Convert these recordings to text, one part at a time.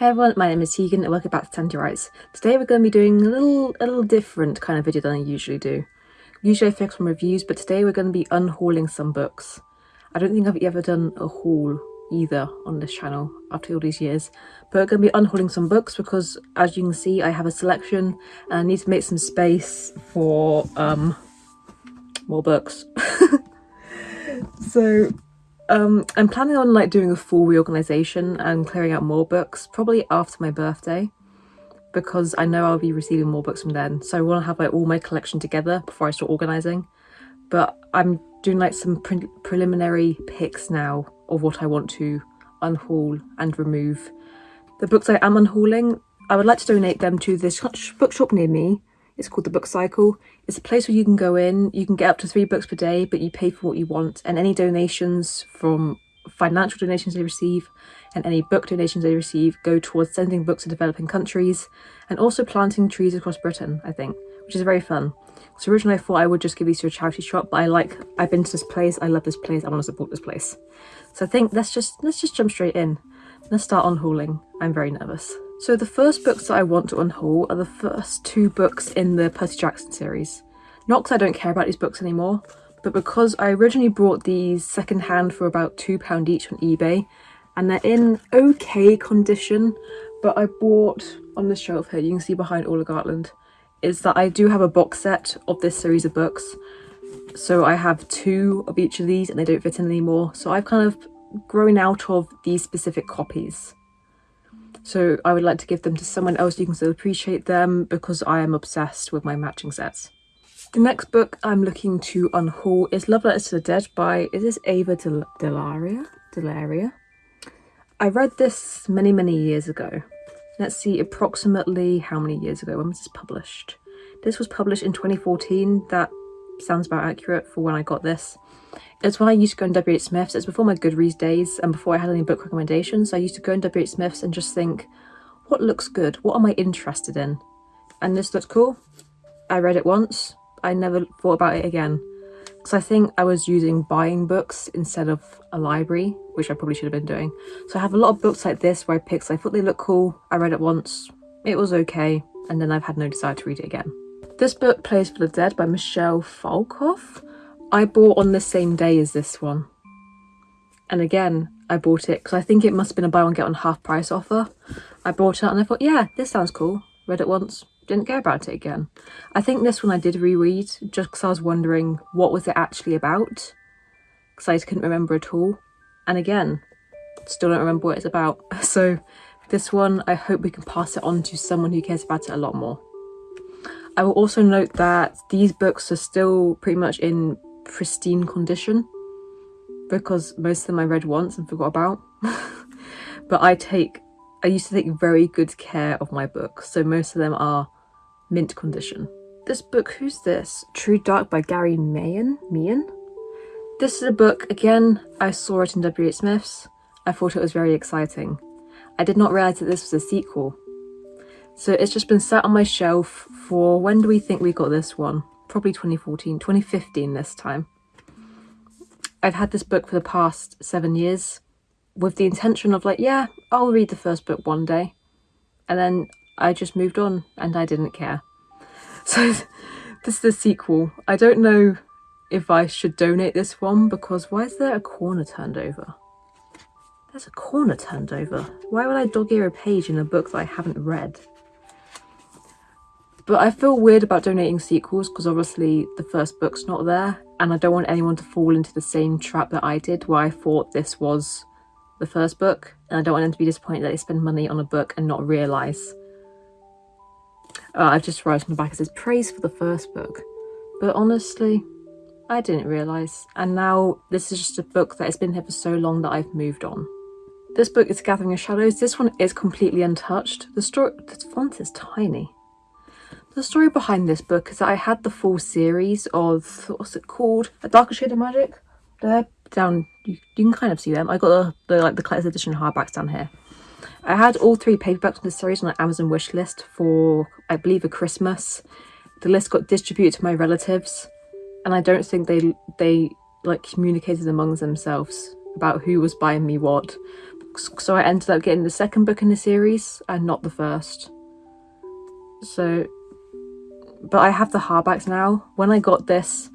Hey everyone, my name is Tegan and welcome back to Writes. Today we're going to be doing a little, a little different kind of video than I usually do. Usually I focus on reviews, but today we're going to be unhauling some books. I don't think I've ever done a haul either on this channel after all these years, but we're going to be unhauling some books because as you can see I have a selection and I need to make some space for um more books. so um, I'm planning on like doing a full reorganization and clearing out more books probably after my birthday because I know I'll be receiving more books from then. So I want to have like all my collection together before I start organizing. But I'm doing like some pre preliminary picks now of what I want to unhaul and remove. The books I am unhauling, I would like to donate them to this bookshop near me it's called the Book Cycle. It's a place where you can go in, you can get up to three books per day, but you pay for what you want. And any donations from financial donations they receive and any book donations they receive go towards sending books to developing countries and also planting trees across Britain, I think, which is very fun. So originally I thought I would just give these to a charity shop, but I like, I've been to this place, I love this place, I want to support this place. So I think let's just, let's just jump straight in. Let's start unhauling. I'm very nervous. So the first books that I want to unhaul are the first two books in the Percy Jackson series. Not because I don't care about these books anymore, but because I originally bought these secondhand for about £2 each on eBay, and they're in okay condition, but I bought on the shelf here, you can see behind Ola Gartland, is that I do have a box set of this series of books. So I have two of each of these and they don't fit in anymore. So I've kind of grown out of these specific copies. So I would like to give them to someone else you can still appreciate them because I am obsessed with my matching sets. The next book I'm looking to unhaul is Love Letters to the Dead by, is this Ava Del Delaria? Delaria? I read this many, many years ago. Let's see approximately how many years ago, when was this published? This was published in 2014, that sounds about accurate for when I got this. It's when I used to go in WH Smith's. It's before my Goodreads days and before I had any book recommendations. I used to go in WH Smith's and just think, what looks good? What am I interested in? And this looks cool. I read it once. I never thought about it again. Because I think I was using buying books instead of a library, which I probably should have been doing. So I have a lot of books like this where I picked, I thought they looked cool. I read it once. It was okay. And then I've had no desire to read it again. This book, Playlist for the Dead by Michelle Falkoff. I bought on the same day as this one. And again, I bought it because I think it must have been a buy one get one half price offer. I bought it and I thought, yeah, this sounds cool. Read it once, didn't care about it again. I think this one I did reread just because I was wondering what was it actually about because I just couldn't remember at all. And again, still don't remember what it's about. So this one, I hope we can pass it on to someone who cares about it a lot more. I will also note that these books are still pretty much in pristine condition because most of them I read once and forgot about. but I take, I used to take very good care of my books, so most of them are mint condition. This book, who's this? True Dark by Gary Meehan? Meehan? This is a book, again, I saw it in W.H. Smith's. I thought it was very exciting. I did not realise that this was a sequel. So it's just been sat on my shelf for, when do we think we got this one? Probably 2014, 2015 this time. I've had this book for the past seven years with the intention of like, yeah, I'll read the first book one day. And then I just moved on and I didn't care. So this is the sequel. I don't know if I should donate this one because why is there a corner turned over? There's a corner turned over. Why would I dog ear a page in a book that I haven't read? But I feel weird about donating sequels because obviously the first book's not there and I don't want anyone to fall into the same trap that I did where I thought this was the first book and I don't want them to be disappointed that they spend money on a book and not realise. Uh, I've just written on the back it says praise for the first book but honestly I didn't realise and now this is just a book that has been here for so long that I've moved on. This book is Gathering of Shadows. This one is completely untouched. The story, the font is tiny. The story behind this book is that I had the full series of, what's it called? A Darker Shade of Magic? They're down, you, you can kind of see them. I got the, the, like the collector's edition hardbacks down here. I had all three paperbacks from the series on an Amazon wish list for, I believe, a Christmas. The list got distributed to my relatives and I don't think they, they like communicated amongst themselves about who was buying me what so I ended up getting the second book in the series and not the first. So, but I have the hardbacks now. When I got this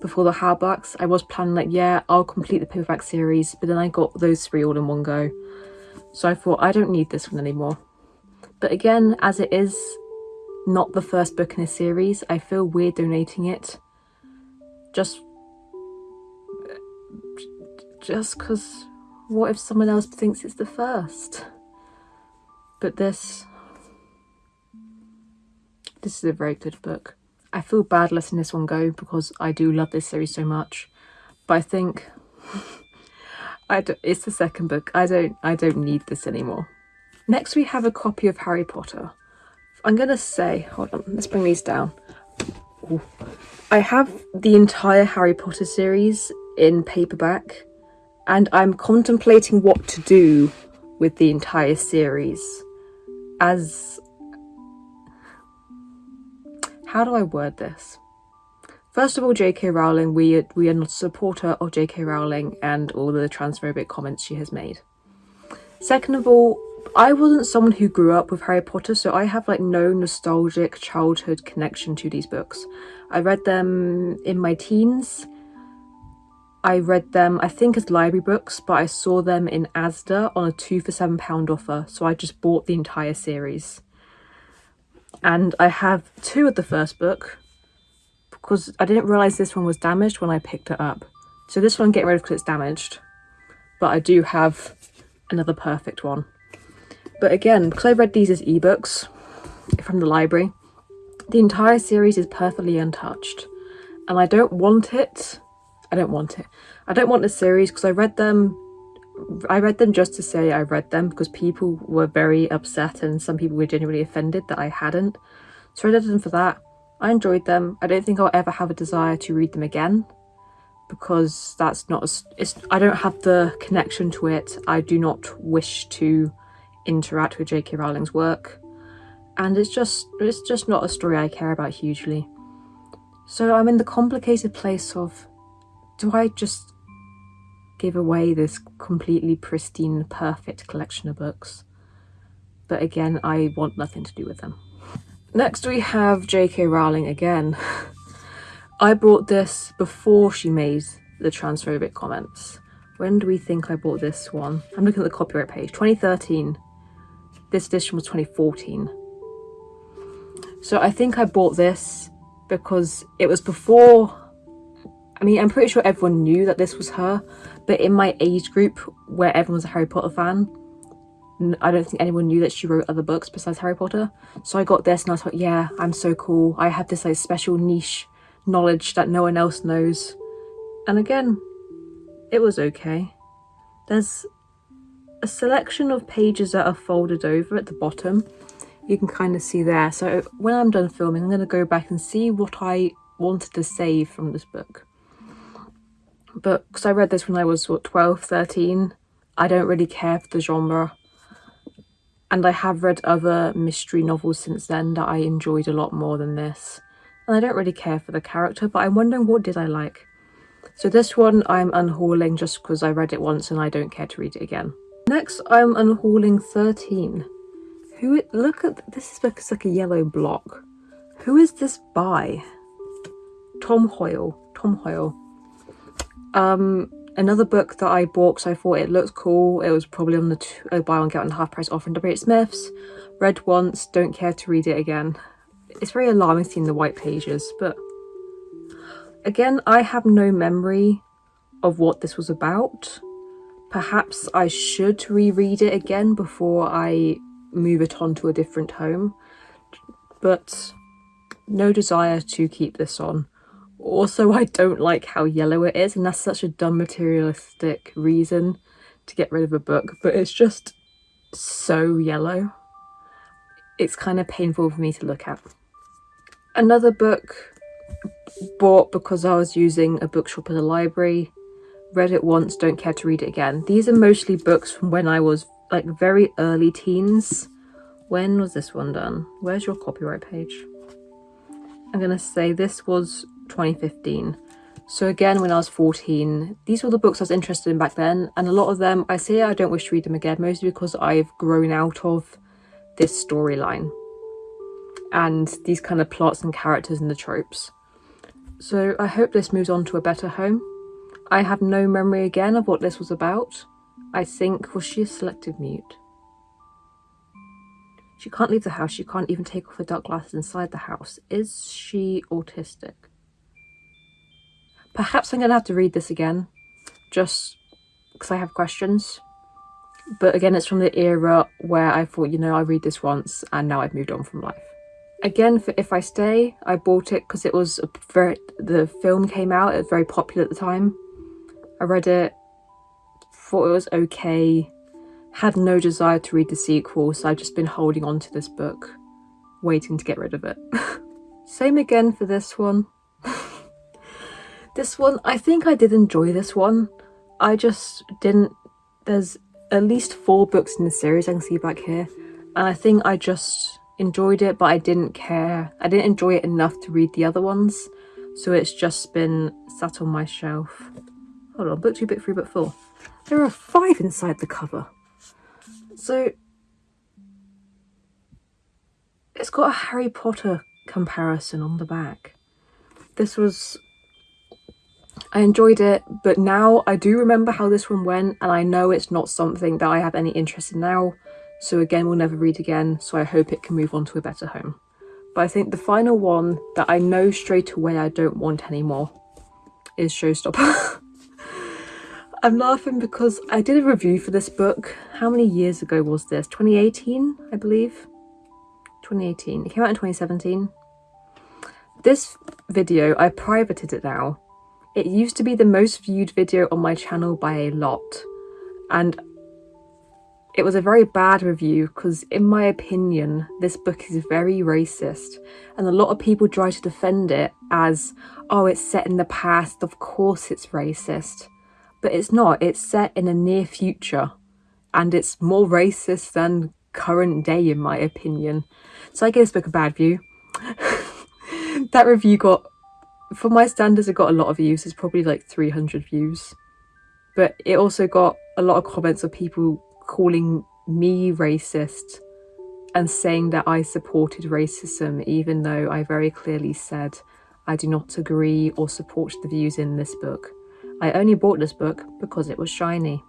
before the hardbacks, I was planning like, yeah, I'll complete the paperback series, but then I got those three all in one go. So I thought, I don't need this one anymore. But again, as it is not the first book in a series, I feel weird donating it. Just just because what if someone else thinks it's the first? But this, this is a very good book. I feel bad letting this one go because I do love this series so much. But I think I it's the second book. I don't I don't need this anymore. Next we have a copy of Harry Potter. I'm gonna say, hold on, let's bring these down. Ooh. I have the entire Harry Potter series in paperback and I'm contemplating what to do with the entire series as how do I word this? First of all, J.K. Rowling, we, we are not a supporter of J.K. Rowling and all the transphobic comments she has made. Second of all, I wasn't someone who grew up with Harry Potter, so I have like no nostalgic childhood connection to these books. I read them in my teens I read them, I think as library books, but I saw them in Asda on a two for seven pound offer, so I just bought the entire series. And I have two of the first book, because I didn't realise this one was damaged when I picked it up. So this one get rid of because it's damaged, but I do have another perfect one. But again, because I read these as ebooks from the library, the entire series is perfectly untouched. And I don't want it I don't want it. I don't want the series because I read them I read them just to say I read them because people were very upset and some people were genuinely offended that I hadn't. So I read them for that. I enjoyed them. I don't think I'll ever have a desire to read them again because that's not a, it's I don't have the connection to it. I do not wish to interact with J.K. Rowling's work and it's just it's just not a story I care about hugely. So I'm in the complicated place of do I just give away this completely pristine, perfect collection of books? But again, I want nothing to do with them. Next we have J.K. Rowling again. I bought this before she made the transphobic comments. When do we think I bought this one? I'm looking at the copyright page. 2013. This edition was 2014. So I think I bought this because it was before I mean, I'm pretty sure everyone knew that this was her, but in my age group where everyone's a Harry Potter fan, I don't think anyone knew that she wrote other books besides Harry Potter. So I got this and I thought, yeah, I'm so cool. I have this like special niche knowledge that no one else knows. And again, it was okay. There's a selection of pages that are folded over at the bottom. You can kind of see there. So when I'm done filming, I'm going to go back and see what I wanted to save from this book but because I read this when I was what 12 13 I don't really care for the genre. And I have read other mystery novels since then that I enjoyed a lot more than this. And I don't really care for the character but I'm wondering what did I like? So this one I'm unhauling just because I read it once and I don't care to read it again. Next I'm unhauling 13 who look at this is like a yellow block. Who is this by? Tom Hoyle. Tom Hoyle um, another book that I bought because I thought it looked cool. It was probably on the two, uh, buy one get one half price offer in W.H. Smith's. Read once, don't care to read it again. It's very alarming seeing the white pages, but again, I have no memory of what this was about. Perhaps I should reread it again before I move it on to a different home, but no desire to keep this on. Also, I don't like how yellow it is, and that's such a dumb materialistic reason to get rid of a book, but it's just so yellow. It's kind of painful for me to look at. Another book bought because I was using a bookshop at a library. Read it once, don't care to read it again. These are mostly books from when I was like very early teens. When was this one done? Where's your copyright page? I'm going to say this was 2015. So again, when I was 14, these were the books I was interested in back then, and a lot of them, I say I don't wish to read them again, mostly because I've grown out of this storyline and these kind of plots and characters and the tropes. So I hope this moves on to a better home. I have no memory again of what this was about. I think, was she a selective mute? She can't leave the house, she can't even take off her dark glasses inside the house. Is she autistic? Perhaps I'm going to have to read this again, just because I have questions. But again, it's from the era where I thought, you know, I read this once and now I've moved on from life. Again, for If I Stay, I bought it because it was a very, the film came out, it was very popular at the time. I read it, thought it was okay, had no desire to read the sequel, so I've just been holding on to this book, waiting to get rid of it. Same again for this one. This one, I think I did enjoy this one. I just didn't, there's at least four books in the series I can see back here. And I think I just enjoyed it, but I didn't care. I didn't enjoy it enough to read the other ones. So it's just been sat on my shelf. Hold on, book two, book three, book four. There are five inside the cover. So it's got a Harry Potter comparison on the back. This was I enjoyed it, but now I do remember how this one went, and I know it's not something that I have any interest in now, so again, we'll never read again, so I hope it can move on to a better home. But I think the final one that I know straight away I don't want anymore is Showstopper. I'm laughing because I did a review for this book. How many years ago was this? 2018, I believe? 2018. It came out in 2017. This video, I privated it now it used to be the most viewed video on my channel by a lot. And it was a very bad review because in my opinion this book is very racist. And a lot of people try to defend it as oh it's set in the past of course it's racist. But it's not it's set in a near future. And it's more racist than current day in my opinion. So I gave this book a bad view that review got for my standards, it got a lot of views. It's probably like 300 views. But it also got a lot of comments of people calling me racist and saying that I supported racism, even though I very clearly said I do not agree or support the views in this book. I only bought this book because it was shiny.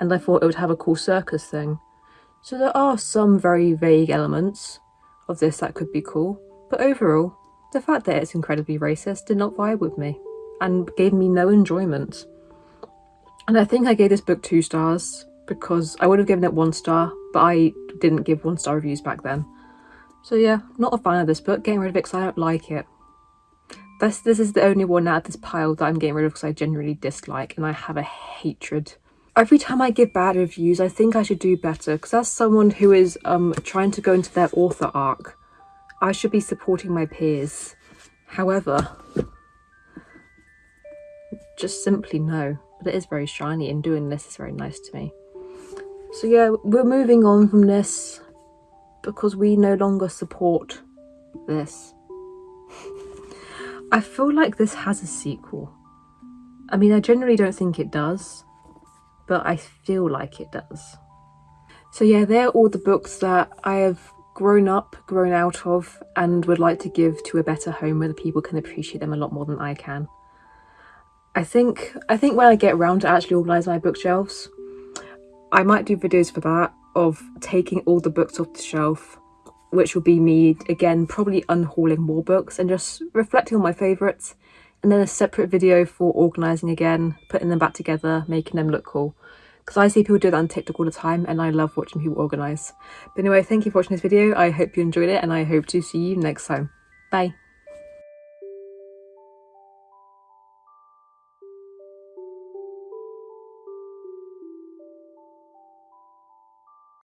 And I thought it would have a cool circus thing. So there are some very vague elements of this that could be cool. But overall, the fact that it's incredibly racist did not vibe with me and gave me no enjoyment. And I think I gave this book two stars because I would have given it one star, but I didn't give one star reviews back then. So yeah, not a fan of this book, getting rid of it because I don't like it. This, this is the only one out of this pile that I'm getting rid of because I genuinely dislike and I have a hatred. Every time I give bad reviews, I think I should do better because as someone who is um, trying to go into their author arc, I should be supporting my peers. However, just simply no. But it is very shiny and doing this is very nice to me. So yeah, we're moving on from this because we no longer support this. I feel like this has a sequel. I mean, I generally don't think it does, but I feel like it does. So yeah, they're all the books that I have grown up, grown out of, and would like to give to a better home where the people can appreciate them a lot more than I can. I think I think when I get around to actually organise my bookshelves, I might do videos for that of taking all the books off the shelf, which will be me again probably unhauling more books and just reflecting on my favourites, and then a separate video for organising again, putting them back together, making them look cool because I see people do that on TikTok all the time and I love watching people organise. But anyway, thank you for watching this video. I hope you enjoyed it and I hope to see you next time. Bye.